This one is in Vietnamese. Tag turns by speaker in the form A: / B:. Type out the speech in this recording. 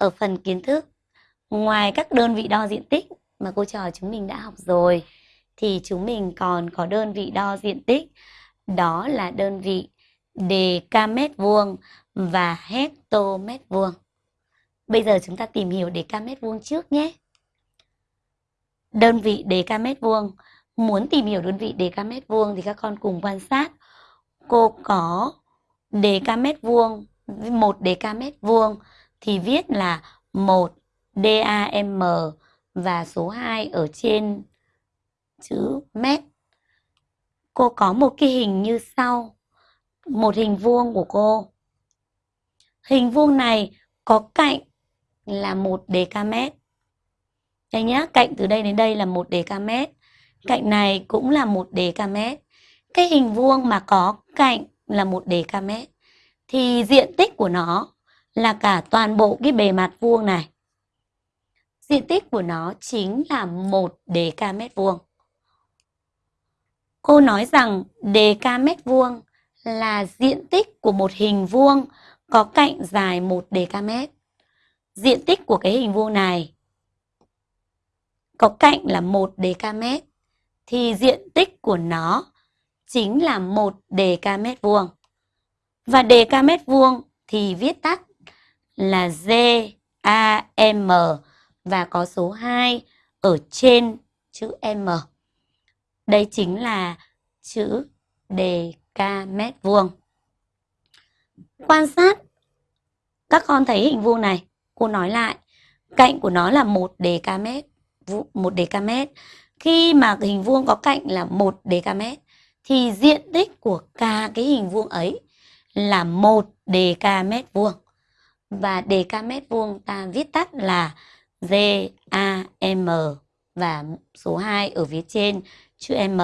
A: ở phần kiến thức, ngoài các đơn vị đo diện tích mà cô trò chúng mình đã học rồi, thì chúng mình còn có đơn vị đo diện tích, đó là đơn vị mét vuông và hectomet vuông. Bây giờ chúng ta tìm hiểu mét vuông trước nhé. Đơn vị mét vuông, muốn tìm hiểu đơn vị mét vuông thì các con cùng quan sát. Cô có mét vuông, một mét vuông thì viết là 1 DAM và số 2 ở trên chữ mét. Cô có một cái hình như sau. Một hình vuông của cô. Hình vuông này có cạnh là 1 dm. Đây nhá, cạnh từ đây đến đây là 1 dm. Cạnh này cũng là 1 dm. Cái hình vuông mà có cạnh là 1 dm thì diện tích của nó là cả toàn bộ cái bề mặt vuông này. Diện tích của nó chính là 1 mét vuông. Cô nói rằng mét vuông là diện tích của một hình vuông có cạnh dài 1 mét. Diện tích của cái hình vuông này có cạnh là 1 mét, thì diện tích của nó chính là 1 mét vuông. Và mét vuông thì viết tắt là G A M và có số 2 ở trên chữ M. Đây chính là chữ dk mét vuông. Quan sát các con thấy hình vuông này, cô nói lại, cạnh của nó là 1 dk mét, 1 dk mét. Khi mà hình vuông có cạnh là 1 dk mét thì diện tích của cả cái hình vuông ấy là 1 dk mét vuông. Và dk mét vuông ta viết tắt là GAM và số 2 ở phía trên, chữ M.